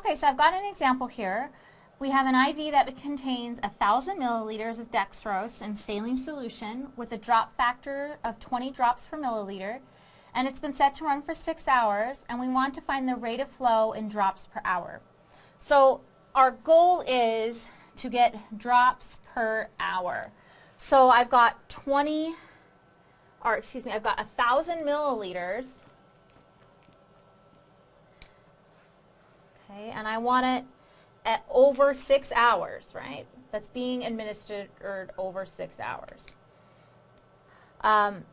Okay, so I've got an example here. We have an IV that contains 1,000 milliliters of dextrose in saline solution with a drop factor of 20 drops per milliliter and it's been set to run for six hours and we want to find the rate of flow in drops per hour. So our goal is to get drops per hour. So I've got 20, or excuse me, I've got 1,000 milliliters. Okay, and I want it at over six hours, right? That's being administered over six hours. Um,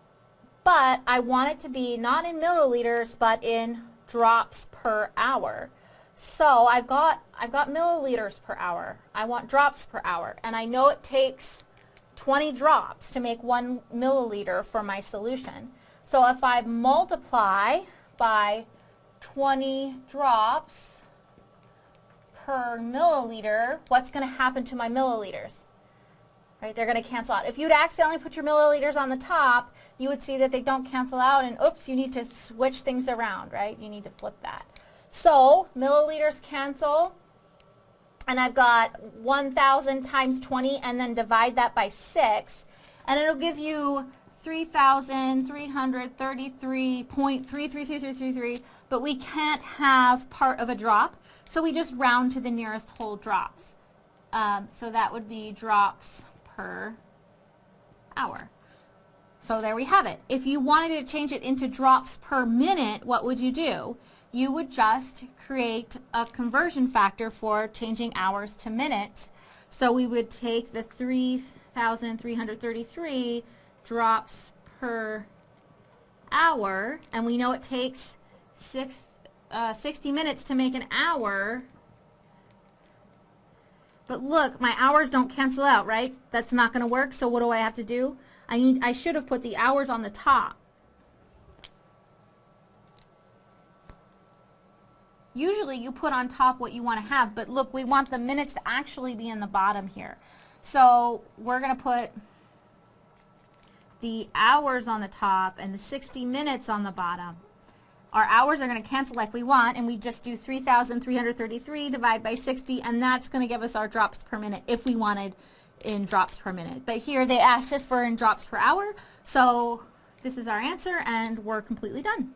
but I want it to be not in milliliters, but in drops per hour. So I've got, I've got milliliters per hour. I want drops per hour. And I know it takes 20 drops to make one milliliter for my solution. So if I multiply by 20 drops per milliliter, what's going to happen to my milliliters? right? They're going to cancel out. If you'd accidentally put your milliliters on the top, you would see that they don't cancel out and oops, you need to switch things around, right? You need to flip that. So milliliters cancel and I've got 1,000 times 20 and then divide that by 6 and it'll give you 3,333.333333 but we can't have part of a drop so we just round to the nearest whole drops. Um, so that would be drops per hour. So there we have it. If you wanted to change it into drops per minute, what would you do? You would just create a conversion factor for changing hours to minutes. So we would take the 3,333 drops per hour, and we know it takes six, uh, 60 minutes to make an hour, but look, my hours don't cancel out, right? That's not going to work, so what do I have to do? I need I should have put the hours on the top. Usually you put on top what you want to have, but look, we want the minutes to actually be in the bottom here. So we're going to put the hours on the top and the 60 minutes on the bottom our hours are going to cancel like we want, and we just do 3,333 divided by 60, and that's going to give us our drops per minute if we wanted in drops per minute. But here they asked us for in drops per hour, so this is our answer, and we're completely done.